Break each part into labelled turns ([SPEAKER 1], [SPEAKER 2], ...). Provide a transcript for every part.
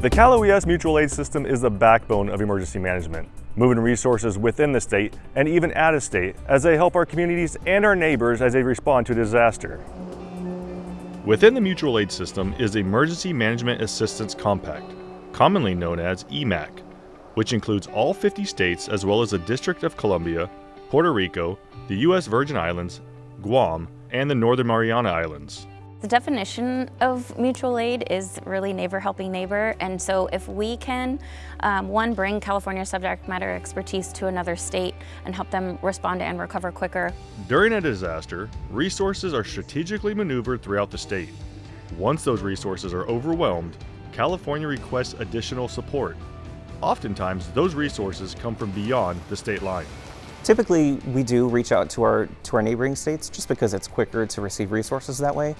[SPEAKER 1] The Cal OES mutual aid system is the backbone of emergency management, moving resources within the state and even out of state as they help our communities and our neighbors as they respond to disaster.
[SPEAKER 2] Within the mutual aid system is the Emergency Management Assistance Compact, commonly known as EMAC, which includes all 50 states as well as the District of Columbia, Puerto Rico, the U.S. Virgin Islands, Guam, and the Northern Mariana Islands.
[SPEAKER 3] The definition of mutual aid is really neighbor helping neighbor, and so if we can, um, one, bring California subject matter expertise to another state and help them respond and recover quicker.
[SPEAKER 2] During a disaster, resources are strategically maneuvered throughout the state. Once those resources are overwhelmed, California requests additional support. Oftentimes, those resources come from beyond the state line.
[SPEAKER 4] Typically, we do reach out to our, to our neighboring states just because it's quicker to receive resources that way.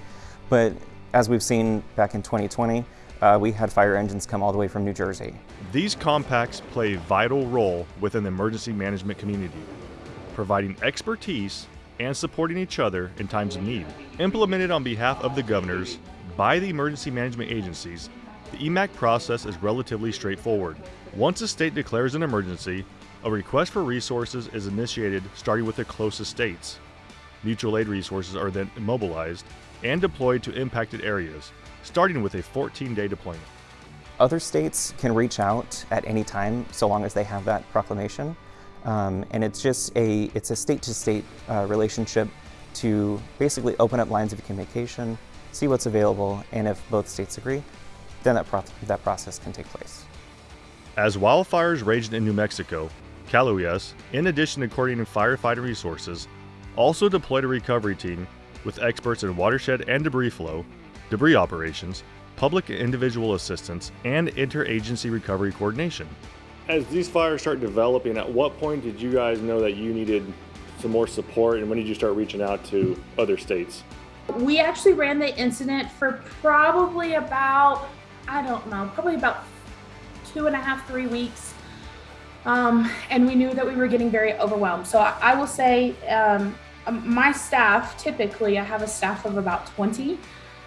[SPEAKER 4] But as we've seen back in 2020, uh, we had fire engines come all the way from New Jersey.
[SPEAKER 2] These compacts play a vital role within the emergency management community, providing expertise and supporting each other in times of need. Implemented on behalf of the governors by the emergency management agencies, the EMAC process is relatively straightforward. Once a state declares an emergency, a request for resources is initiated starting with the closest states. Mutual aid resources are then mobilized and deployed to impacted areas, starting with a 14-day deployment.
[SPEAKER 4] Other states can reach out at any time so long as they have that proclamation. Um, and it's just a, it's a state-to-state -state, uh, relationship to basically open up lines of communication, see what's available, and if both states agree, then that, pro that process can take place.
[SPEAKER 2] As wildfires raged in New Mexico, Cal OES, in addition to coordinating firefighting resources, also deployed a recovery team with experts in watershed and debris flow, debris operations, public and individual assistance, and interagency recovery coordination.
[SPEAKER 1] As these fires start developing, at what point did you guys know that you needed some more support and when did you start reaching out to other states?
[SPEAKER 5] We actually ran the incident for probably about, I don't know, probably about two and a half, three weeks. Um, and we knew that we were getting very overwhelmed. So I, I will say um, um, my staff, typically I have a staff of about 20.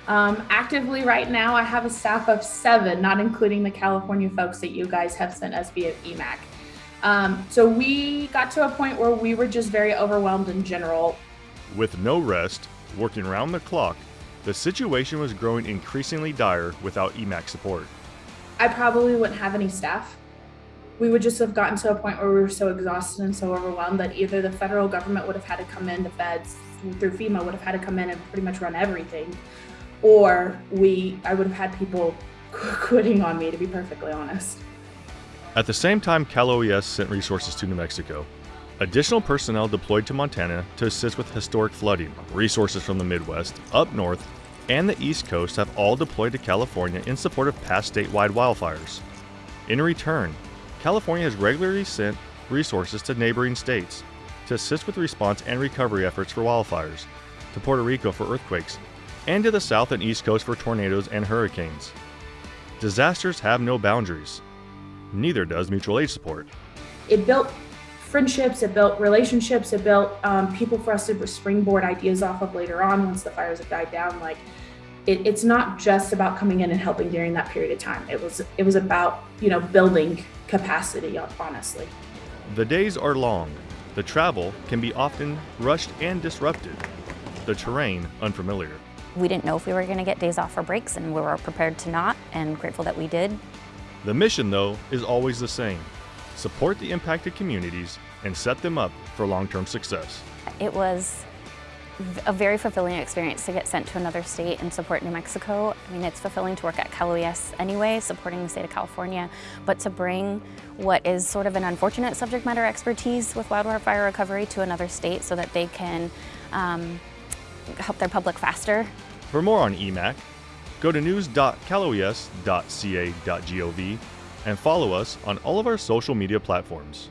[SPEAKER 5] Um, actively right now, I have a staff of seven, not including the California folks that you guys have sent us via EMAC. Um, so we got to a point where we were just very overwhelmed in general.
[SPEAKER 2] With no rest, working round the clock, the situation was growing increasingly dire without EMAC support.
[SPEAKER 5] I probably wouldn't have any staff we would just have gotten to a point where we were so exhausted and so overwhelmed that either the federal government would have had to come in, the feds through FEMA would have had to come in and pretty much run everything, or we, I would have had people quitting on me, to be perfectly honest.
[SPEAKER 2] At the same time, Cal OES sent resources to New Mexico. Additional personnel deployed to Montana to assist with historic flooding. Resources from the Midwest, up north, and the East Coast have all deployed to California in support of past statewide wildfires. In return, California has regularly sent resources to neighboring states to assist with response and recovery efforts for wildfires, to Puerto Rico for earthquakes, and to the south and east coast for tornadoes and hurricanes. Disasters have no boundaries. Neither does mutual aid support.
[SPEAKER 5] It built friendships, it built relationships, it built um, people for us to springboard ideas off of later on once the fires have died down. Like it, it's not just about coming in and helping during that period of time. It was it was about you know building capacity. Honestly,
[SPEAKER 2] the days are long. The travel can be often rushed and disrupted. The terrain unfamiliar.
[SPEAKER 3] We didn't know if we were going to get days off or breaks, and we were prepared to not, and grateful that we did.
[SPEAKER 2] The mission, though, is always the same support the impacted communities and set them up for long term success.
[SPEAKER 3] It was a very fulfilling experience to get sent to another state and support New Mexico. I mean, it's fulfilling to work at Cal OES anyway, supporting the state of California, but to bring what is sort of an unfortunate subject matter expertise with wildfire fire recovery to another state so that they can um, help their public faster.
[SPEAKER 2] For more on EMAC, go to news.caloes.ca.gov and follow us on all of our social media platforms.